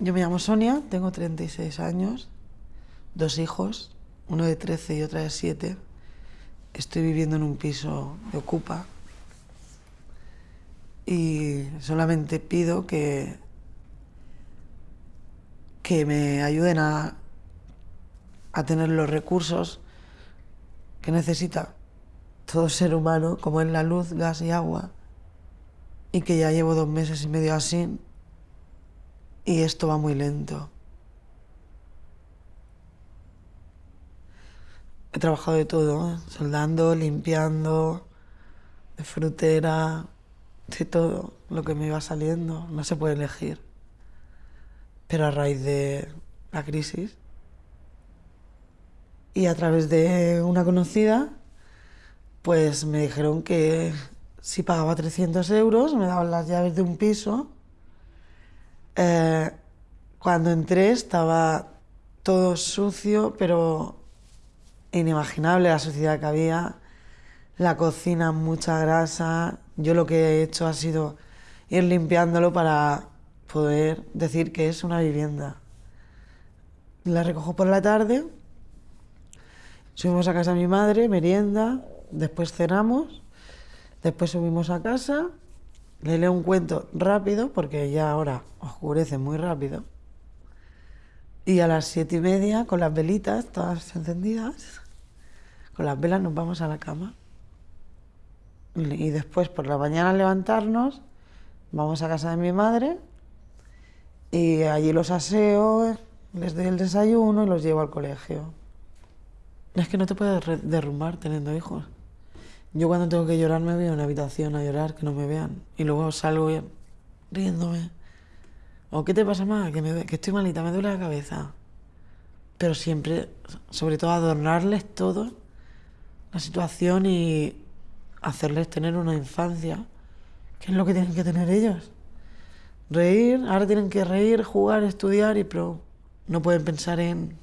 Yo me llamo Sonia, tengo 36 años, dos hijos, uno de 13 y otra de 7. Estoy viviendo en un piso de Ocupa y solamente pido que, que me ayuden a, a tener los recursos que necesita todo ser humano, como es la luz, gas y agua, y que ya llevo dos meses y medio así y esto va muy lento. He trabajado de todo, soldando, limpiando, de frutera, de todo lo que me iba saliendo. No se puede elegir. Pero a raíz de la crisis y a través de una conocida, pues me dijeron que si pagaba 300 euros me daban las llaves de un piso eh, cuando entré estaba todo sucio, pero inimaginable la suciedad que había. La cocina, mucha grasa. Yo lo que he hecho ha sido ir limpiándolo para poder decir que es una vivienda. La recojo por la tarde, subimos a casa de mi madre, merienda, después cenamos, después subimos a casa le leo un cuento rápido, porque ya ahora oscurece muy rápido. Y a las siete y media, con las velitas todas encendidas, con las velas nos vamos a la cama. Y después, por la mañana, levantarnos, vamos a casa de mi madre y allí los aseo, les doy el desayuno y los llevo al colegio. Es que no te puedes derrumbar teniendo hijos. Yo cuando tengo que llorar me voy a una habitación a llorar, que no me vean. Y luego salgo riéndome. ¿O qué te pasa más? Que, me, que estoy malita, me duele la cabeza. Pero siempre, sobre todo, adornarles todo, la situación y hacerles tener una infancia, que es lo que tienen que tener ellos. Reír, ahora tienen que reír, jugar, estudiar, y pero no pueden pensar en...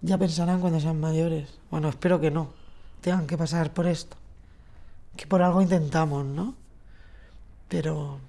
Ya pensarán cuando sean mayores. Bueno, espero que no, tengan que pasar por esto que por algo intentamos, ¿no? Pero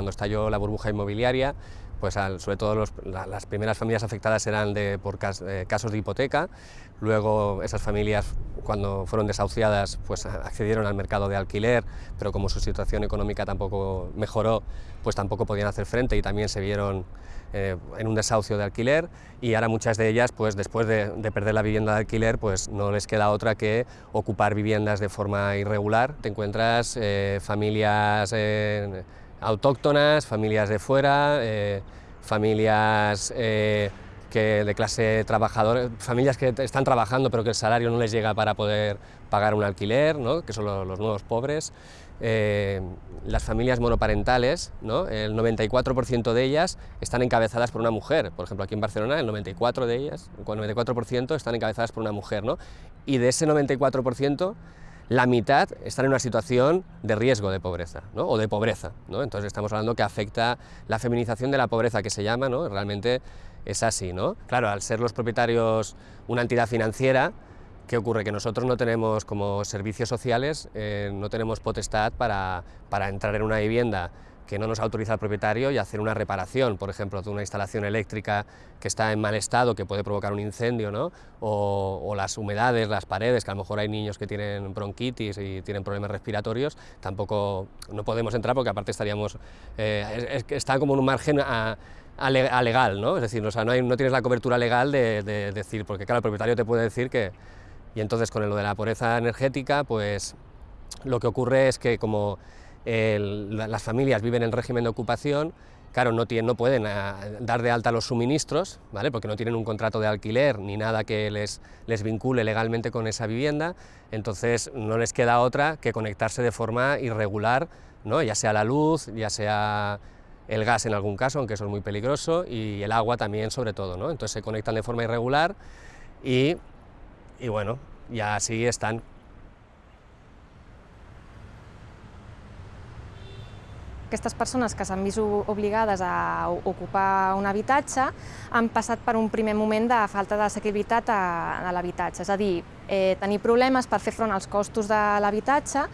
Cuando estalló la burbuja inmobiliaria, pues sobre todo las primeras familias afectadas eran de, por eh, casos de hipoteca, luego esas familias cuando fueron desahuciadas pues accedieron al mercado de alquiler, pero como su situación económica tampoco mejoró, pues tampoco podían hacer frente y también se vieron eh, en un desahucio de alquiler y ahora muchas de ellas, pues después de, perder la vivienda de alquiler, pues no les queda otra que ocupar viviendas de forma irregular. Te encuentras eh, familias autóctonas, familias de fuera, eh, familias eh, que de clase trabajadora, familias que están trabajando pero que el salario no les llega para poder pagar un alquiler, ¿no? que son los, nuevos pobres, eh, las familias monoparentales, ¿no? el 94% de ellas están encabezadas por una mujer. Por ejemplo, aquí en Barcelona el 94% de ellas, el 94% están encabezadas por una mujer. ¿no? Y de ese 94%, la mitad están en una situación de riesgo de pobreza, ¿no? o de pobreza. ¿no? Entonces estamos hablando que afecta la feminización de la pobreza, que se llama, ¿no? realmente es así. ¿no? Claro, al ser los propietarios una entidad financiera, ¿Qué ocurre? Que nosotros no tenemos, como servicios sociales, eh, no tenemos potestad para, para, entrar en una vivienda que no nos autoriza el propietario y hacer una reparación, por ejemplo, de una instalación eléctrica que está en mal estado, que puede provocar un incendio, ¿no? o, las humedades, las paredes, que a lo mejor hay niños que tienen bronquitis y tienen problemas respiratorios, tampoco no podemos entrar porque aparte estaríamos, eh, es, está como en un margen a, legal, ¿no? es decir, no, tienes la cobertura legal de, de decir, porque claro, el propietario te puede decir que y entonces con lo de la pobreza energética, pues lo que ocurre es que como las familias viven en régimen de ocupación, claro, no, tienen, no pueden ah, dar de alta los suministros, ¿vale? porque no tienen un contrato de alquiler ni nada que les, les vincule legalmente con esa vivienda, entonces no les queda otra que conectarse de forma irregular, ¿no? ya sea la luz, ya sea el gas en algún caso, aunque eso es muy peligroso, y el agua también sobre todo, ¿no? entonces se conectan de forma irregular y y bueno, ya así están. Aquestes persones que s'han vist obligades a ocupar un habitatge han passat per un primer moment de falta d'assequibilitat a, a l'habitatge, és a dir, eh, tenir problemes per fer front als costos de l'habitatge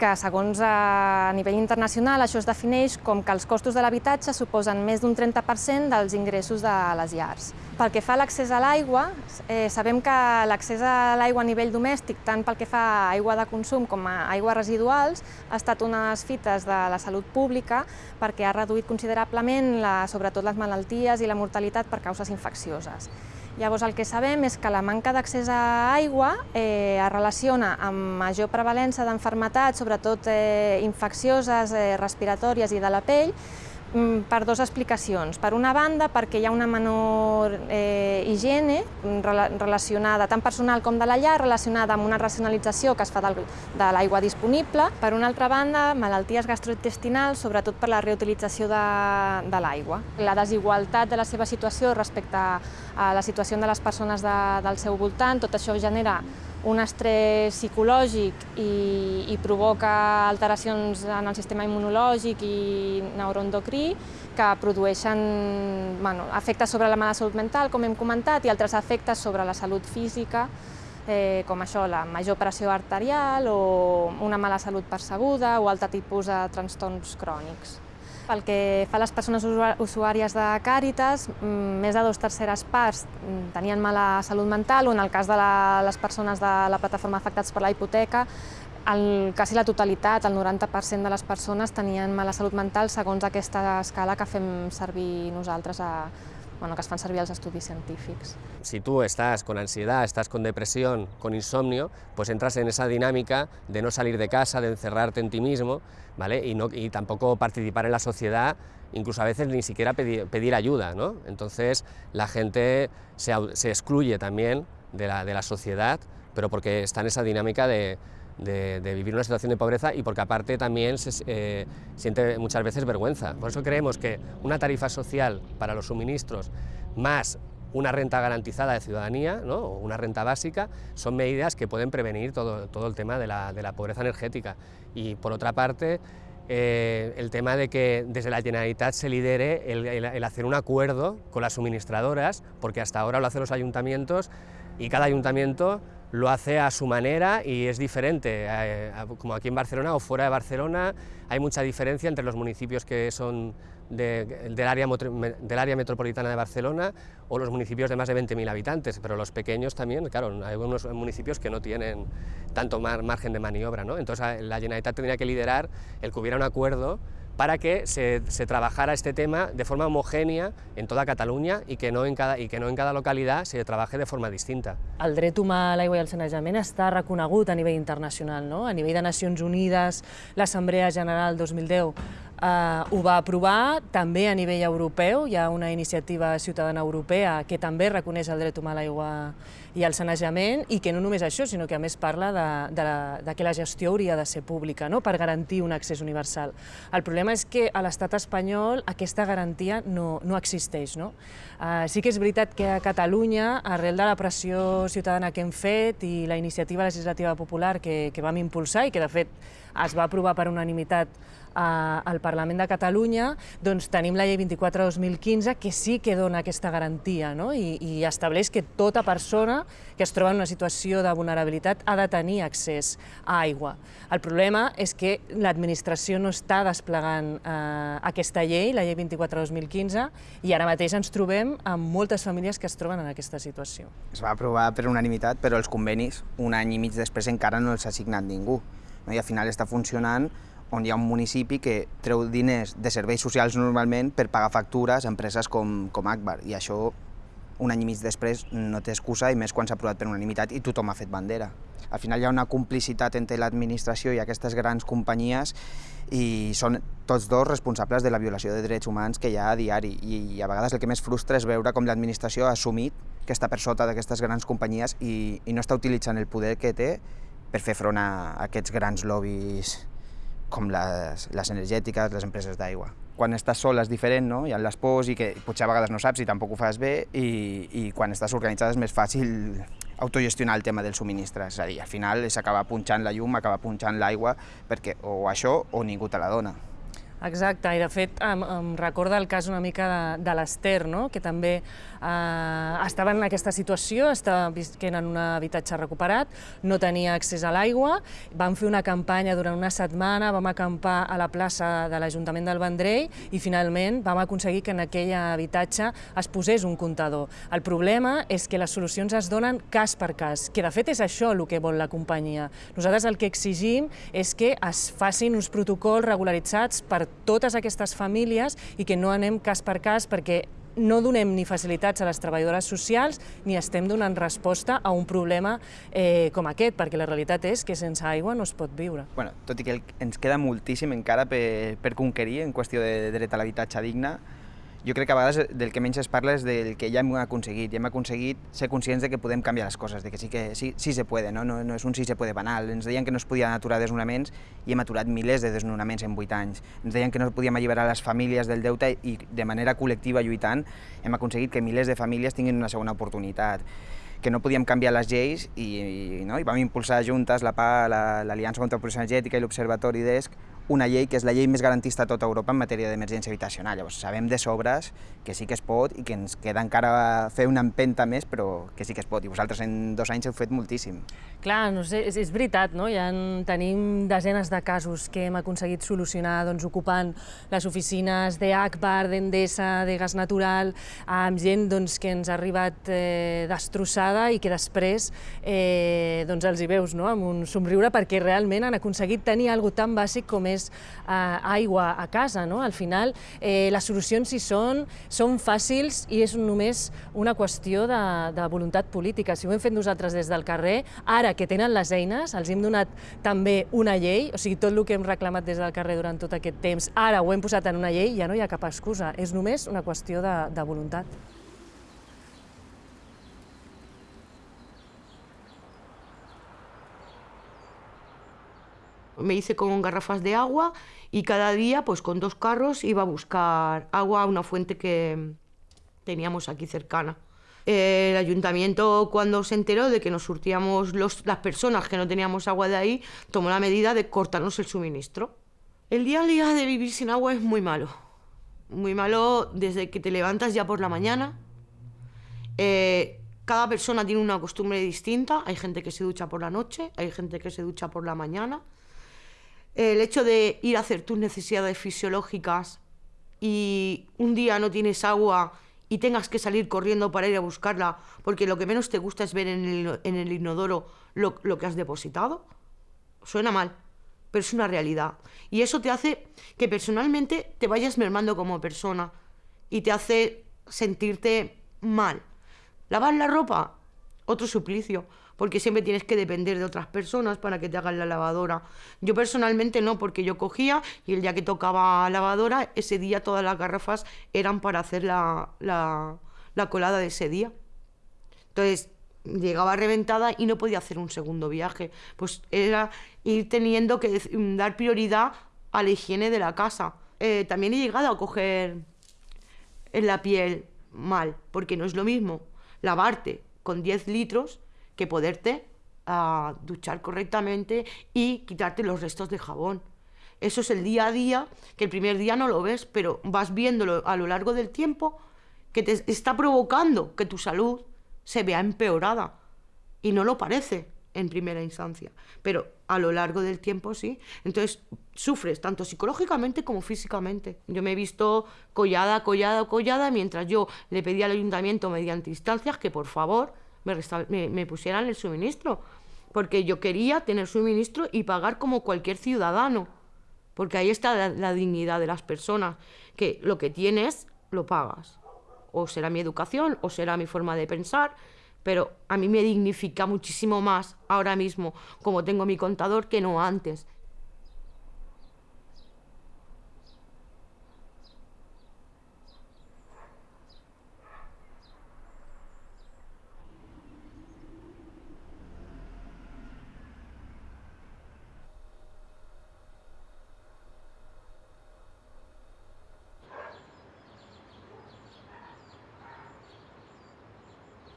que segons a nivell internacional això es defineix com que els costos de l'habitatge suposen més d'un 30% dels ingressos de les llars. Pel que fa a l'accés a l'aigua, eh, sabem que l'accés a l'aigua a nivell domèstic, tant pel que fa a aigua de consum com a aigües residuals, ha estat una de les fites de la salut pública perquè ha reduït considerablement la, sobretot les malalties i la mortalitat per causes infeccioses. Llavors el que sabem és que la manca d'accés a aigua eh, es relaciona amb major prevalença d'enfermetats, sobretot eh, infeccioses, eh, respiratòries i de la pell, per dues explicacions. Per una banda, perquè hi ha una menor eh, higiene mm, relacionada, tant personal com de la llar, relacionada amb una racionalització que es fa del, de l'aigua disponible. Per una altra banda, malalties gastrointestinals, sobretot per la reutilització de, de l'aigua. La desigualtat de la seva situació respecte a la situació de les persones de, del seu voltant, tot això genera un estrès psicològic i, i provoca alteracions en el sistema immunològic i neuroendocrí que produeixen bueno, efectes sobre la mala salut mental, com hem comentat, i altres efectes sobre la salut física, eh, com això, la major pressió arterial o una mala salut percebuda o altre tipus de trastorns crònics. Pel que fa a les persones usuàries de Càritas, mm, més de dos terceres parts mm, tenien mala salut mental, o en el cas de les persones de la plataforma afectats per la hipoteca, el, quasi la totalitat, el 90% de les persones tenien mala salut mental segons aquesta escala que fem servir nosaltres a, bueno, que es fan servir. Si tú estás con ansiedad, estás con depresión, con insomnio, pues entras en esa dinámica de no salir de casa, de encerrarte en ti mismo, ¿vale? Y, no, y tampoco participar en la sociedad, incluso a veces ni siquiera pedir, pedir ayuda, ¿no? Entonces la gente se, se excluye también de la, de la sociedad, pero porque está en esa dinámica de, de, vivir una situación de pobreza y porque aparte también se eh, siente muchas veces vergüenza. Por eso creemos que una tarifa social para los suministros más una renta garantizada de ciudadanía, ¿no? o una renta básica, son medidas que pueden prevenir todo, todo el tema de la, de la, pobreza energética. Y por otra parte, eh, el tema de que desde la Generalitat se lidere el, el hacer un acuerdo con las suministradoras, porque hasta ahora lo hacen los ayuntamientos y cada ayuntamiento lo hace a su manera y es diferente, eh, como aquí en Barcelona o fuera de Barcelona, hay mucha diferencia entre los municipios que son de, del, área, del, área, metropolitana de Barcelona o los municipios de más de 20.000 habitantes, pero los pequeños también, claro, hay algunos municipios que no tienen tanto margen de maniobra, ¿no? entonces la Generalitat tendría que liderar el que hubiera un acuerdo para que se, se, trabajara este tema de forma homogènia en tota Catalunya i que, no en cada, i que no en cada localitat se trabaje de forma distinta. El dret humà a l'aigua i al sanejament està reconegut a nivell internacional, no? a nivell de Nacions Unides, l'Assemblea General 2010 Uh, ho va aprovar també a nivell europeu, hi ha una iniciativa ciutadana europea que també reconeix el dret humà a l'aigua i al sanejament i que no només això, sinó que a més parla de, de, la, de que la gestió hauria de ser pública no? per garantir un accés universal. El problema és que a l'estat espanyol aquesta garantia no, no existeix. No? Uh, sí que és veritat que a Catalunya, arrel de la pressió ciutadana que hem fet i la iniciativa legislativa popular que, que vam impulsar i que de fet es va aprovar per unanimitat al Parlament de Catalunya, doncs tenim la llei 24-2015 que sí que dona aquesta garantia no? I, i estableix que tota persona que es troba en una situació de vulnerabilitat ha de tenir accés a aigua. El problema és que l'administració no està desplegant eh, aquesta llei, la llei 24-2015, i ara mateix ens trobem amb moltes famílies que es troben en aquesta situació. Es va aprovar per unanimitat, però els convenis, un any i mig després, encara no els ha signat ningú. No? I al final està funcionant on hi ha un municipi que treu diners de serveis socials normalment per pagar factures a empreses com, com Akbar, i això un any i mig després no té excusa, i més quan s'ha aprovat per unanimitat i tothom ha fet bandera. Al final hi ha una complicitat entre l'administració i aquestes grans companyies i són tots dos responsables de la violació de drets humans que hi ha a diari i a vegades el que més frustra és veure com l'administració ha assumit que està per sota d'aquestes grans companyies i, i no està utilitzant el poder que té per fer front a aquests grans lobbies com les, les energètiques, les empreses d'aigua. Quan estàs sol és diferent, no? hi ha les pors i que potser a vegades no saps i tampoc ho fas bé i, i quan estàs organitzada és més fàcil autogestionar el tema del subministre, és a dir, al final s'acaba punxant la llum, acaba punxant l'aigua, perquè o això o ningú te la dona. Exacte, i de fet em, em recorda el cas una mica de, de l'Ester, no? que també eh, estava en aquesta situació, estava visquent en un habitatge recuperat, no tenia accés a l'aigua, vam fer una campanya durant una setmana, vam acampar a la plaça de l'Ajuntament del Vendrell i finalment vam aconseguir que en aquell habitatge es posés un comptador. El problema és que les solucions es donen cas per cas, que de fet és això el que vol la companyia. Nosaltres el que exigim és que es facin uns protocols regularitzats per totes aquestes famílies i que no anem cas per cas perquè no donem ni facilitats a les treballadores socials ni estem donant resposta a un problema eh, com aquest, perquè la realitat és que sense aigua no es pot viure. Bueno, tot i que ens queda moltíssim encara per, per conquerir en qüestió de dret a l'habitatge digne, jo crec que a vegades del que menys es parla és del que ja hem aconseguit. Ja hem aconseguit ser conscients de que podem canviar les coses, de que sí que sí, sí se puede, no? No, no és un sí se puede banal. Ens deien que no es podien aturar desnonaments i hem aturat milers de desnonaments en 8 anys. Ens deien que no podíem alliberar les famílies del deute i de manera col·lectiva lluitant hem aconseguit que milers de famílies tinguin una segona oportunitat que no podíem canviar les lleis i, i, no? I vam impulsar juntes la l'Aliança la, contra la Producció Energètica i l'Observatori d'ESC una llei que és la llei més garantista a tota Europa en matèria d'emergència habitacional. Llavors, sabem de sobres que sí que es pot i que ens queda encara fer una empenta més, però que sí que es pot. I vosaltres en dos anys heu fet moltíssim. Clar, no sé, és, és veritat, no? Ja en tenim desenes de casos que hem aconseguit solucionar doncs, ocupant les oficines d'ACBAR, d'Endesa, de Gas Natural, amb gent doncs, que ens ha arribat eh, destrossada i que després eh, doncs els hi veus no? amb un somriure perquè realment han aconseguit tenir alguna tan bàsic com és més eh, aigua a casa. No? Al final, eh, les solucions hi són, són fàcils i és només una qüestió de, de voluntat política. Si ho hem fet nosaltres des del carrer, ara que tenen les eines, els hem donat també una llei, o sigui, tot el que hem reclamat des del carrer durant tot aquest temps, ara ho hem posat en una llei, ja no hi ha cap excusa, és només una qüestió de, de voluntat. Me hice con garrafas de agua y cada día, pues con dos carros, iba a buscar agua a una fuente que teníamos aquí cercana. El ayuntamiento, cuando se enteró de que nos surtíamos las personas que no teníamos agua de ahí, tomó la medida de cortarnos el suministro. El día a día de vivir sin agua es muy malo. Muy malo desde que te levantas ya por la mañana. Eh, cada persona tiene una costumbre distinta. Hay gente que se ducha por la noche, hay gente que se ducha por la mañana el hecho de ir a hacer tus necesidades fisiológicas y un día no tienes agua y tengas que salir corriendo para ir a buscarla porque lo que menos te gusta es ver en el, inodoro lo, lo, que has depositado, suena mal, pero es una realidad. Y eso te hace que personalmente te vayas mermando como persona y te hace sentirte mal. Lavar la ropa, otro suplicio, porque siempre tienes que depender de otras personas para que te hagan la lavadora. Yo personalmente no, porque yo cogía y el día que tocaba lavadora, ese día todas las garrafas eran para hacer la, la, la colada de ese día. Entonces, llegaba reventada y no podía hacer un segundo viaje. Pues era ir teniendo que dar prioridad a la higiene de la casa. Eh, también he llegado a coger en la piel mal, porque no es lo mismo lavarte con 10 litros que poderte a duchar correctamente y quitarte los restos de jabón. Eso es el día a día, que el primer día no lo ves, pero vas viéndolo a lo largo del tiempo, que te está provocando que tu salud se vea empeorada. Y no lo parece en primera instancia, pero a lo largo del tiempo sí. Entonces sufres tanto psicológicamente como físicamente. Yo me he visto collada, collada, collada, mientras yo le pedí al ayuntamiento mediante instancias que por favor me, pusieran el suministro, porque yo quería tener suministro y pagar como cualquier ciudadano, porque ahí está la, dignidad de las personas, que lo que tienes lo pagas. O será mi educación, o será mi forma de pensar, pero a mí me dignifica muchísimo más ahora mismo, como tengo mi contador, que no antes.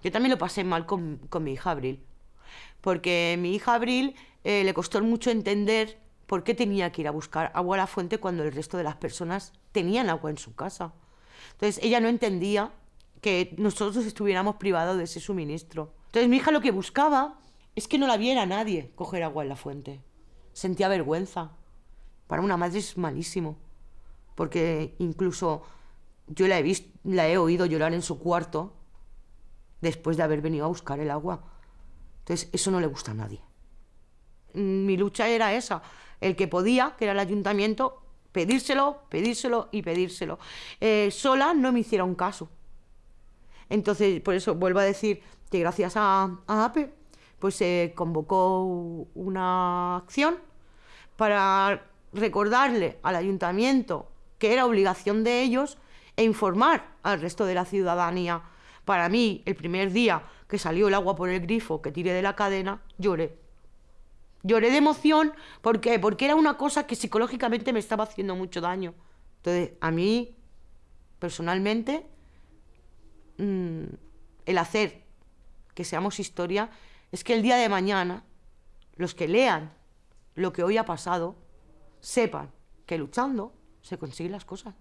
Yo también lo pasé mal con, mi hija Abril, porque mi hija Abril eh, le costó mucho entender por qué tenía que ir a buscar agua a la fuente cuando el resto de las personas tenían agua en su casa. Entonces ella no entendía que nosotros estuviéramos privados de ese suministro. Entonces mi hija lo que buscaba es que no la viera nadie coger agua en la fuente. Sentía vergüenza. Para una madre es malísimo, porque incluso yo la he, visto, la he oído llorar en su cuarto después de haber venido a buscar el agua. Entonces, eso no le gusta a nadie. Mm, mi lucha era esa, el que podía, que era el ayuntamiento, pedírselo, pedírselo y pedírselo. Eh, sola no me hicieron caso. Entonces, por eso vuelvo a decir que gracias a, APE, pues se convocó una acción para recordarle al ayuntamiento que era obligación de ellos e informar al resto de la ciudadanía para mí, el primer día que salió el agua por el grifo, que tiré de la cadena, lloré. Lloré de emoción, ¿por qué? Porque era una cosa que psicológicamente me estaba haciendo mucho daño. Entonces, a mí, personalmente, mm, el hacer que seamos historia es que el día de mañana, los que lean lo que hoy ha pasado, sepan que luchando se consiguen las cosas.